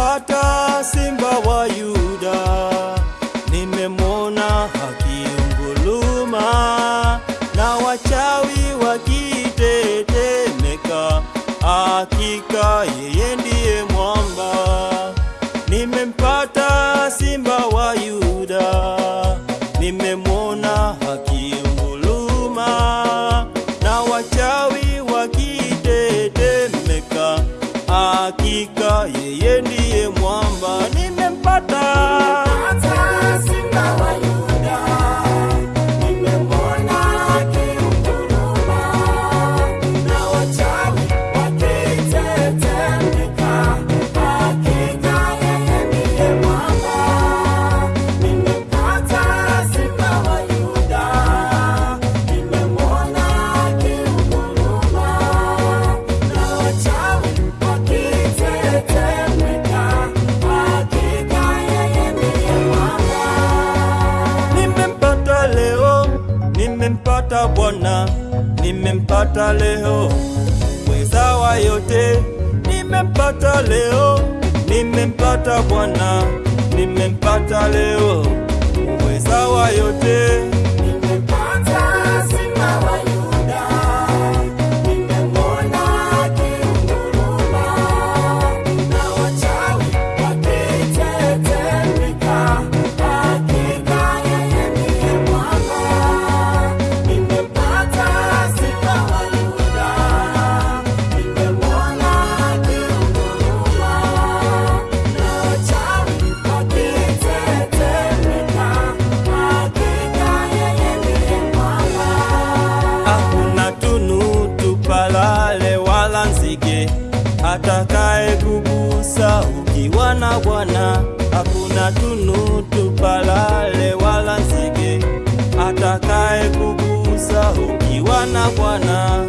Nimempata simba wa Yuda, nimemwona akiunguluma na wachawi wakitetemeka, hakika yeye ndiye mwamba. Nimempata simba wa Yuda, nimemwona akiunguluma na wachawi wakitetemeka, hakika nimempata Bwana, nimempata leo, mweza wa yote. Nimempata leo, nimempata Bwana, nimempata leo, mweza wa yote. Atakaye kugusa ukiwa na Bwana. Hakuna tunu tupalale wala nzige atakaye kugusa ukiwa na Bwana.